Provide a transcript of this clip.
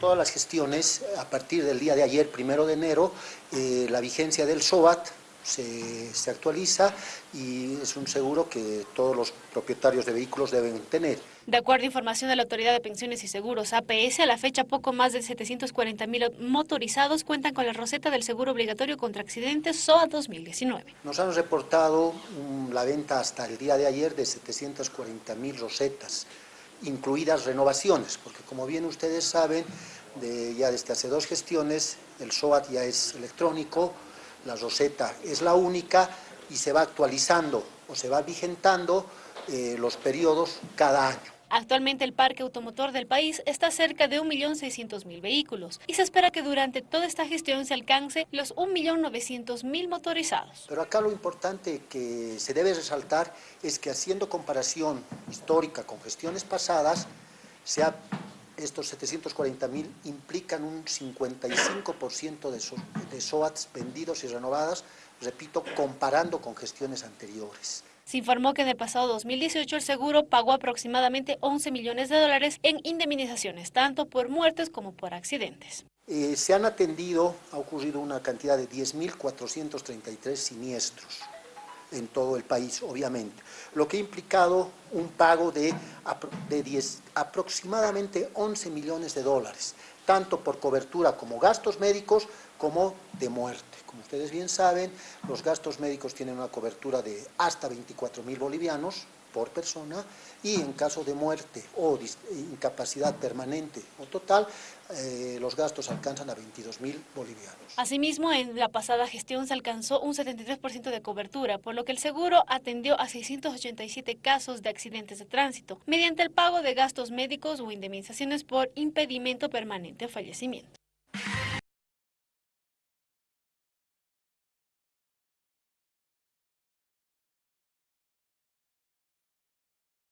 todas las gestiones, a partir del día de ayer, primero de enero, eh, la vigencia del SOAT se, se actualiza y es un seguro que todos los propietarios de vehículos deben tener. De acuerdo a información de la Autoridad de Pensiones y Seguros, APS, a la fecha poco más de 740 mil motorizados cuentan con la roseta del seguro obligatorio contra accidentes SOA 2019. Nos han reportado um, la venta hasta el día de ayer de 740 mil rosetas, incluidas renovaciones, porque como bien ustedes saben, ya desde hace dos gestiones, el SOAT ya es electrónico, la roseta es la única y se va actualizando o se va vigentando eh, los periodos cada año. Actualmente el parque automotor del país está cerca de 1.600.000 vehículos y se espera que durante toda esta gestión se alcance los 1.900.000 motorizados. Pero acá lo importante que se debe resaltar es que haciendo comparación histórica con gestiones pasadas, se ha estos 740.000 implican un 55% de, so, de SOATs vendidos y renovadas, repito, comparando con gestiones anteriores. Se informó que en el pasado 2018 el seguro pagó aproximadamente 11 millones de dólares en indemnizaciones, tanto por muertes como por accidentes. Eh, se han atendido, ha ocurrido una cantidad de 10.433 siniestros en todo el país, obviamente, lo que ha implicado un pago de, de 10, aproximadamente 11 millones de dólares, tanto por cobertura como gastos médicos como de muerte. Como ustedes bien saben, los gastos médicos tienen una cobertura de hasta 24 mil bolivianos por persona y en caso de muerte o incapacidad permanente o total, eh, los gastos alcanzan a 22 mil bolivianos. Asimismo, en la pasada gestión se alcanzó un 73% de cobertura, por lo que el seguro atendió a 687 casos de accidentes de tránsito, mediante el pago de gastos médicos o indemnizaciones por impedimento permanente o fallecimiento.